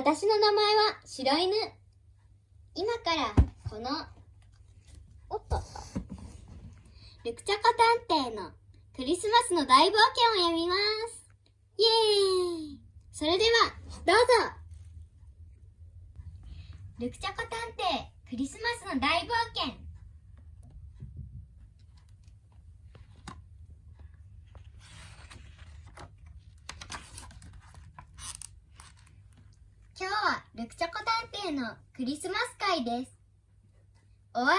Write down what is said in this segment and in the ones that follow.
私の名前は白犬。今からこの、おっと。ルクチャコ探偵のクリスマスの大冒険を読みます。イエーイそれでは、どうぞルクチャコ探偵クリスマスの大冒険今日はルクチョコ探偵のクリスマス会です。お笑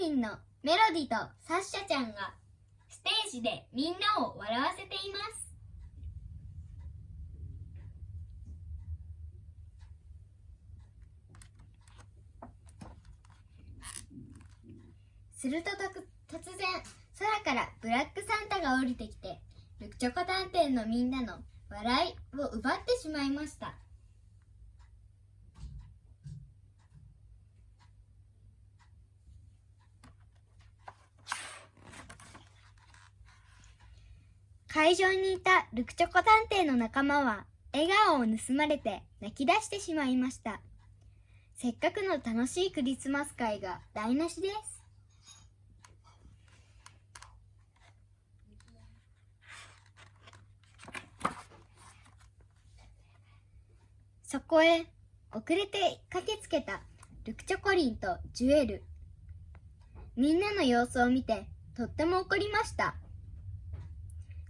い芸人のメロディとサッシャちゃんがステージでみんなを笑わせています。するとと突然空からブラックサンタが降りてきてルクチョコ探偵のみんなの笑いを奪ってしまいました。会場にいたルクチョコ探偵の仲間は笑顔を盗まれて泣き出してしまいました。せっかくの楽しいクリスマス会が台無しです。そこへ遅れて駆けつけたルクチョコリンとジュエル。みんなの様子を見てとっても怒りました。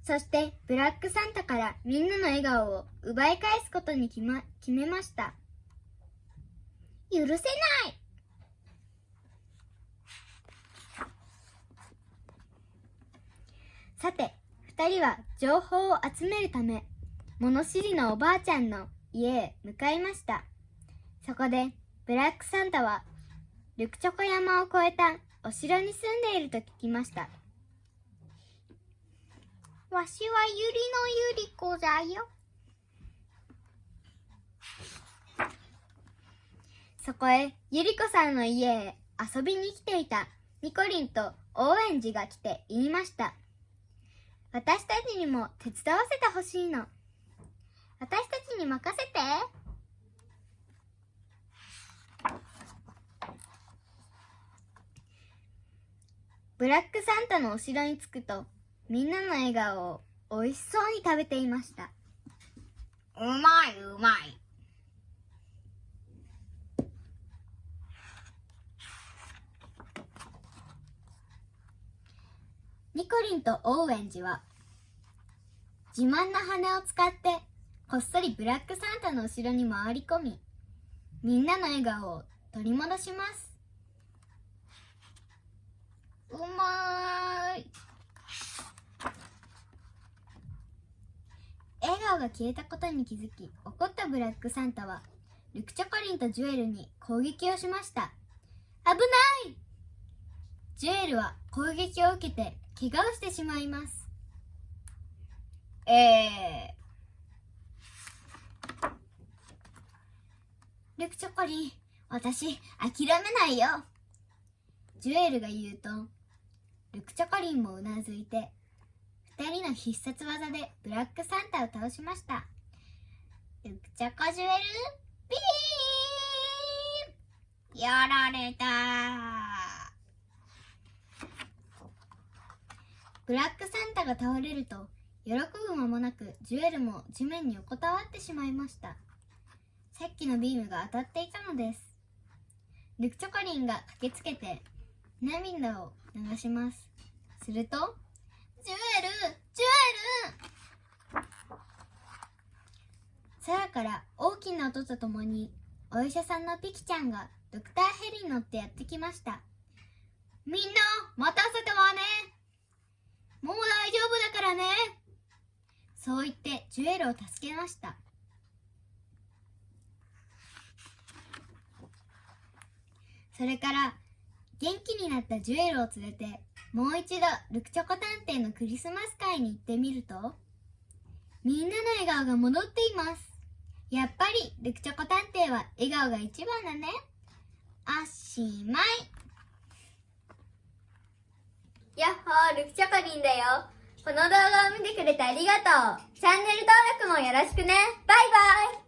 そしてブラックサンタからみんなの笑顔を奪い返すことに決,、ま、決めました。許せないさて、二人は情報を集めるため、物知りのおばあちゃんの家へ向かいました。そこで、ブラックサンタは、ルクチョコ山を越えたお城に住んでいると聞きました。わしはゆりのゆり子だよ。そこへ、ゆり子さんの家へ遊びに来ていたニコリンとオーエンジが来て言いました。私たちにも手伝わせてほしいの。私たちに任せて。ブラックサンタのお城に着くと、みんなの笑顔を美味しそうに食べていました。うまいうまい。ニコリンとオーエンジは自慢な羽を使ってこっそりブラックサンタの後ろに回り込みみんなの笑顔を取り戻しますうまーい笑顔が消えたことに気づき怒ったブラックサンタはルクチョコリンとジュエルに攻撃をしました。危ない！ジュエルは攻撃を受けて怪我をしてしまいます。えー、ルクチョコリン私諦めないよ。ジュエルが言うとルクチョコリンもうなずいて二人の必殺技でブラックサンタを倒しました。ルクチョコジュエルビーンやられた。ブラックサンタが倒れると喜ぶ間もなくジュエルも地面に横たわってしまいました。さっきのビームが当たっていたのです。ルクチョコリンが駆けつけて涙を流します。するとジュエルジュエル。空から大きな音とともにお医者さんのピキちゃんがドクターヘリに乗ってやってきました。みんな待たせたわね。もう大丈夫だからね。そう言ってジュエルを助けました。それから元気になったジュエルを連れてもう一度ルクチョコ探偵のクリスマス会に行ってみるとみんなの笑顔が戻っていますやっぱりルクチョコ探偵は笑顔が一番だねおしまいやっほー、ルクチョコリンだよ。この動画を見てくれてありがとう。チャンネル登録もよろしくね。バイバイ。